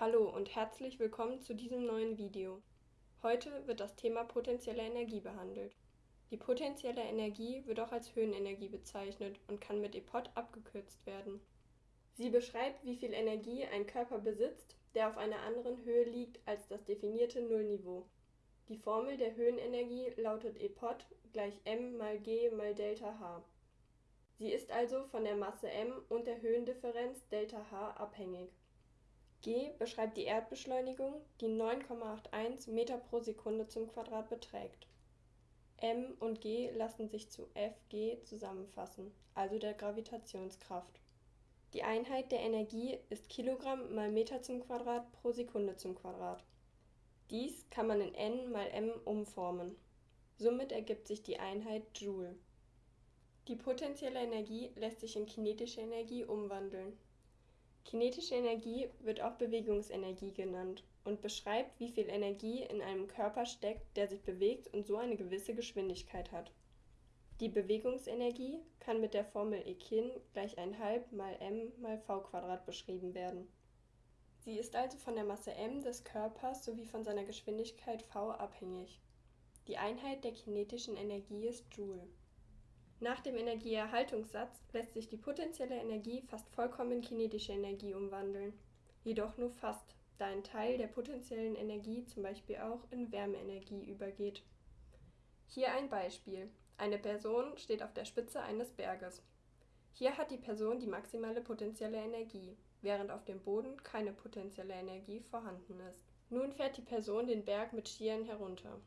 Hallo und herzlich willkommen zu diesem neuen Video. Heute wird das Thema potenzielle Energie behandelt. Die potenzielle Energie wird auch als Höhenenergie bezeichnet und kann mit EPOT abgekürzt werden. Sie beschreibt, wie viel Energie ein Körper besitzt, der auf einer anderen Höhe liegt als das definierte Nullniveau. Die Formel der Höhenenergie lautet EPOT gleich m mal g mal Delta H. Sie ist also von der Masse m und der Höhendifferenz Delta H abhängig. G beschreibt die Erdbeschleunigung, die 9,81 Meter pro Sekunde zum Quadrat beträgt. m und g lassen sich zu Fg zusammenfassen, also der Gravitationskraft. Die Einheit der Energie ist Kilogramm mal Meter zum Quadrat pro Sekunde zum Quadrat. Dies kann man in n mal m umformen. Somit ergibt sich die Einheit Joule. Die potenzielle Energie lässt sich in kinetische Energie umwandeln. Kinetische Energie wird auch Bewegungsenergie genannt und beschreibt, wie viel Energie in einem Körper steckt, der sich bewegt und so eine gewisse Geschwindigkeit hat. Die Bewegungsenergie kann mit der Formel E kin gleich 1,5 mal m mal v beschrieben werden. Sie ist also von der Masse m des Körpers sowie von seiner Geschwindigkeit v abhängig. Die Einheit der kinetischen Energie ist Joule. Nach dem Energieerhaltungssatz lässt sich die potenzielle Energie fast vollkommen in kinetische Energie umwandeln. Jedoch nur fast, da ein Teil der potenziellen Energie zum Beispiel auch in Wärmeenergie übergeht. Hier ein Beispiel. Eine Person steht auf der Spitze eines Berges. Hier hat die Person die maximale potenzielle Energie, während auf dem Boden keine potenzielle Energie vorhanden ist. Nun fährt die Person den Berg mit Skiern herunter.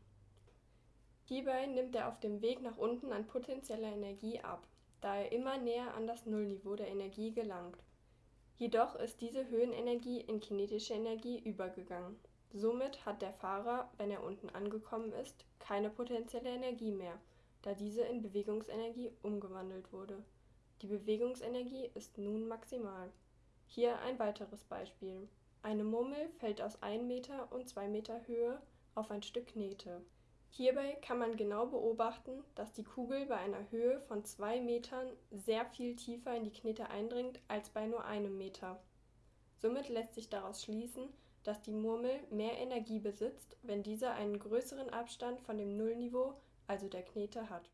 Hierbei nimmt er auf dem Weg nach unten an potentieller Energie ab, da er immer näher an das Nullniveau der Energie gelangt. Jedoch ist diese Höhenenergie in kinetische Energie übergegangen. Somit hat der Fahrer, wenn er unten angekommen ist, keine potenzielle Energie mehr, da diese in Bewegungsenergie umgewandelt wurde. Die Bewegungsenergie ist nun maximal. Hier ein weiteres Beispiel. Eine Murmel fällt aus 1 Meter und 2 Meter Höhe auf ein Stück Knete. Hierbei kann man genau beobachten, dass die Kugel bei einer Höhe von 2 Metern sehr viel tiefer in die Knete eindringt als bei nur einem Meter. Somit lässt sich daraus schließen, dass die Murmel mehr Energie besitzt, wenn diese einen größeren Abstand von dem Nullniveau, also der Knete, hat